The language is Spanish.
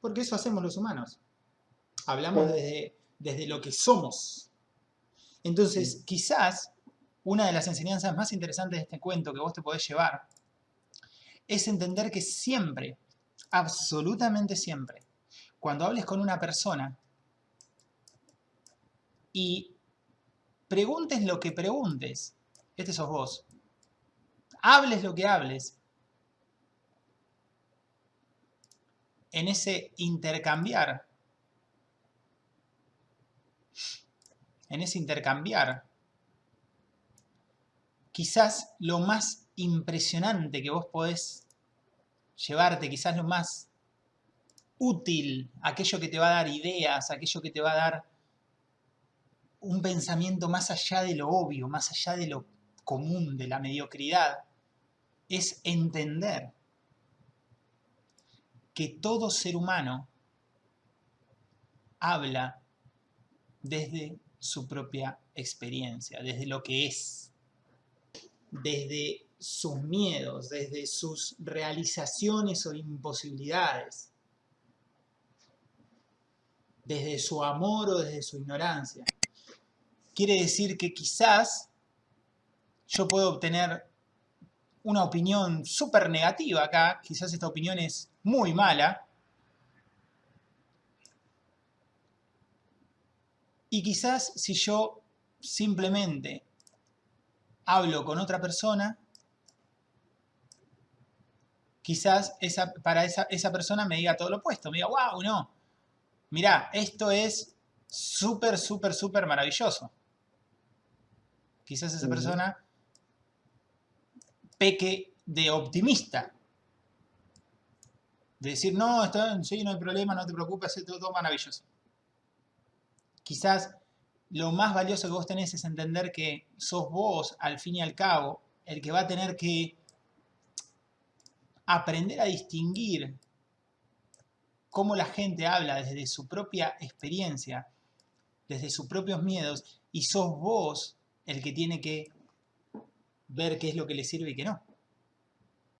Porque eso hacemos los humanos. Hablamos desde, desde lo que somos. Entonces, quizás una de las enseñanzas más interesantes de este cuento que vos te podés llevar es entender que siempre, absolutamente siempre, cuando hables con una persona y preguntes lo que preguntes, este sos vos, hables lo que hables, en ese intercambiar, en ese intercambiar, quizás lo más impresionante que vos podés llevarte, quizás lo más útil, aquello que te va a dar ideas, aquello que te va a dar un pensamiento más allá de lo obvio, más allá de lo común, de la mediocridad, es entender que todo ser humano habla desde su propia experiencia, desde lo que es, desde sus miedos, desde sus realizaciones o imposibilidades, desde su amor o desde su ignorancia. Quiere decir que quizás yo puedo obtener una opinión súper negativa acá, quizás esta opinión es muy mala, y quizás si yo simplemente hablo con otra persona, quizás esa, para esa, esa persona me diga todo lo opuesto, me diga, wow, no, mirá, esto es súper, súper, súper maravilloso. Quizás esa persona peque de optimista. De decir, no, está, sí, no hay problema, no te preocupes, es todo, maravilloso. Quizás lo más valioso que vos tenés es entender que sos vos, al fin y al cabo, el que va a tener que aprender a distinguir cómo la gente habla desde su propia experiencia, desde sus propios miedos, y sos vos el que tiene que ver qué es lo que le sirve y qué no.